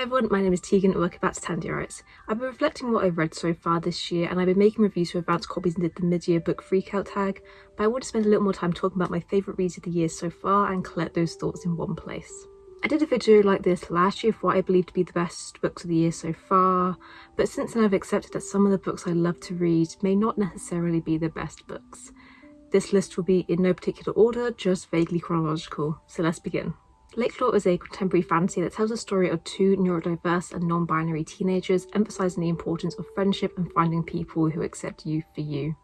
Hey everyone, my name is Tegan and welcome back to Tandiarites. I've been reflecting what I've read so far this year and I've been making reviews for advanced copies and did the mid-year book freakout tag, but I want to spend a little more time talking about my favourite reads of the year so far and collect those thoughts in one place. I did a video like this last year for what I believe to be the best books of the year so far, but since then I've accepted that some of the books I love to read may not necessarily be the best books. This list will be in no particular order, just vaguely chronological, so let's begin. Lakelore is a contemporary fantasy that tells the story of two neurodiverse and non-binary teenagers emphasising the importance of friendship and finding people who accept you for you.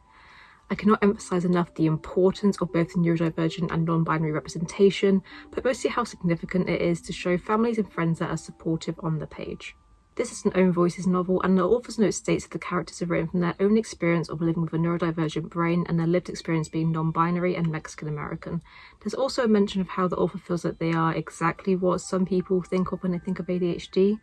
I cannot emphasise enough the importance of both neurodivergent and non-binary representation, but mostly how significant it is to show families and friends that are supportive on the page. This is an own voices novel and the author's note states that the characters are written from their own experience of living with a neurodivergent brain and their lived experience being non-binary and Mexican American. There's also a mention of how the author feels that they are exactly what some people think of when they think of ADHD,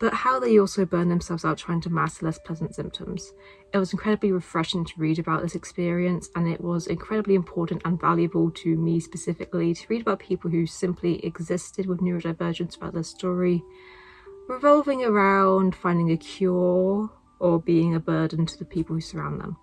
but how they also burn themselves out trying to mask less pleasant symptoms. It was incredibly refreshing to read about this experience and it was incredibly important and valuable to me specifically to read about people who simply existed with neurodivergence throughout their story revolving around finding a cure or being a burden to the people who surround them.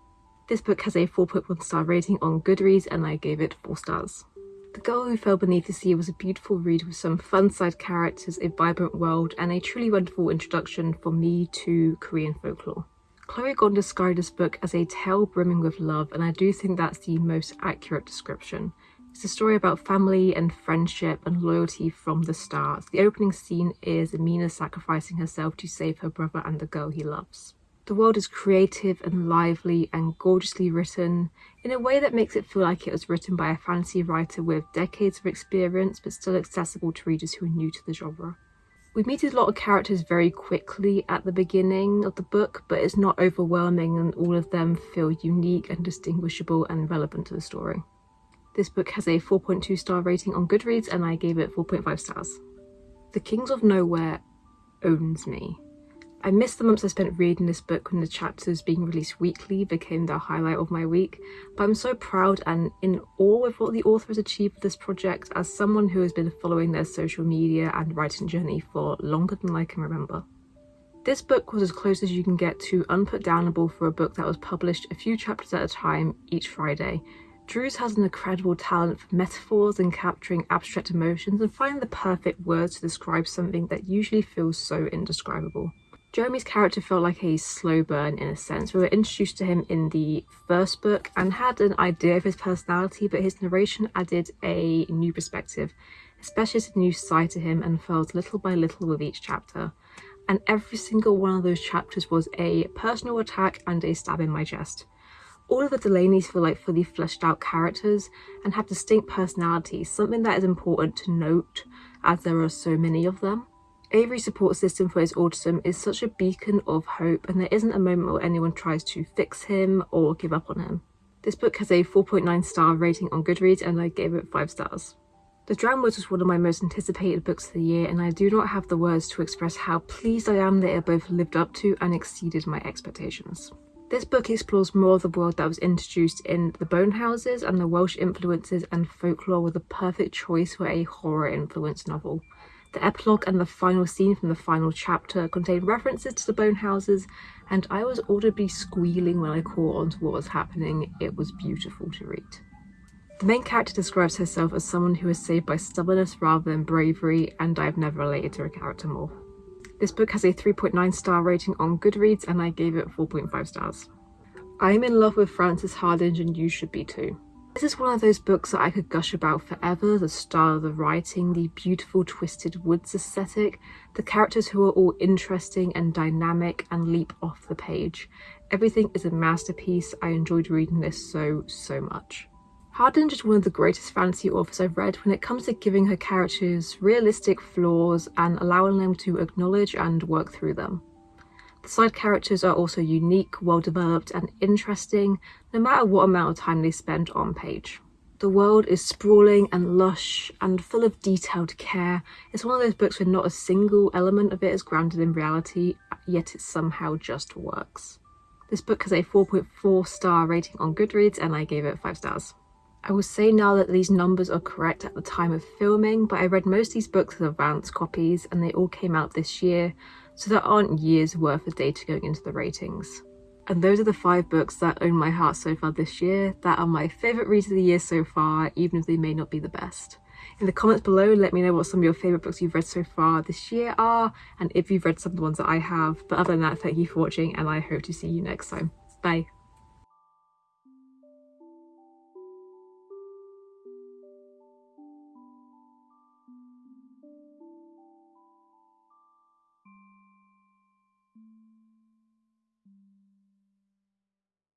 This book has a 4.1 star rating on Goodreads and I gave it 4 stars. The Girl Who Fell Beneath the Sea was a beautiful read with some fun side characters, a vibrant world, and a truly wonderful introduction for me to Korean folklore. Chloe Gong described this book as a tale brimming with love, and I do think that's the most accurate description. It's a story about family and friendship and loyalty from the start. The opening scene is Amina sacrificing herself to save her brother and the girl he loves. The world is creative and lively and gorgeously written in a way that makes it feel like it was written by a fantasy writer with decades of experience but still accessible to readers who are new to the genre. We meet a lot of characters very quickly at the beginning of the book, but it's not overwhelming and all of them feel unique and distinguishable and relevant to the story. This book has a 4.2 star rating on Goodreads and I gave it 4.5 stars. The Kings of Nowhere owns me. I missed the months I spent reading this book when the chapters being released weekly became the highlight of my week, but I'm so proud and in awe with what the author has achieved with this project as someone who has been following their social media and writing journey for longer than I can remember. This book was as close as you can get to unputdownable for a book that was published a few chapters at a time each Friday, Drews has an incredible talent for metaphors and capturing abstract emotions and finding the perfect words to describe something that usually feels so indescribable. Jeremy's character felt like a slow burn in a sense. We were introduced to him in the first book and had an idea of his personality, but his narration added a new perspective, especially as a new side to him and felt little by little with each chapter. And every single one of those chapters was a personal attack and a stab in my chest. All of the Delaneys feel like fully fleshed out characters and have distinct personalities, something that is important to note as there are so many of them. Avery's support system for his autism is such a beacon of hope and there isn't a moment where anyone tries to fix him or give up on him. This book has a 4.9 star rating on Goodreads and I gave it 5 stars. The Drowned Woods was one of my most anticipated books of the year and I do not have the words to express how pleased I am that it both lived up to and exceeded my expectations. This book explores more of the world that was introduced in The Bone Houses and the Welsh influences and folklore were the perfect choice for a horror influenced novel. The epilogue and the final scene from the final chapter contain references to the Bone Houses and I was audibly squealing when I caught on to what was happening. It was beautiful to read. The main character describes herself as someone who is saved by stubbornness rather than bravery and I've never related to a character more. This book has a 3.9 star rating on Goodreads and I gave it 4.5 stars. I am in love with Frances Hardinge and you should be too. This is one of those books that I could gush about forever, the style of the writing, the beautiful twisted woods aesthetic, the characters who are all interesting and dynamic and leap off the page. Everything is a masterpiece. I enjoyed reading this so, so much. Hardinge is one of the greatest fantasy authors I've read when it comes to giving her characters realistic flaws and allowing them to acknowledge and work through them. The side characters are also unique, well developed and interesting no matter what amount of time they spend on page. The world is sprawling and lush and full of detailed care. It's one of those books where not a single element of it is grounded in reality, yet it somehow just works. This book has a 4.4 star rating on Goodreads and I gave it 5 stars. I will say now that these numbers are correct at the time of filming, but I read most of these books as advance copies and they all came out this year, so there aren't years worth of data going into the ratings. And those are the five books that own my heart so far this year, that are my favourite reads of the year so far, even if they may not be the best. In the comments below, let me know what some of your favourite books you've read so far this year are, and if you've read some of the ones that I have. But other than that, thank you for watching, and I hope to see you next time. Bye.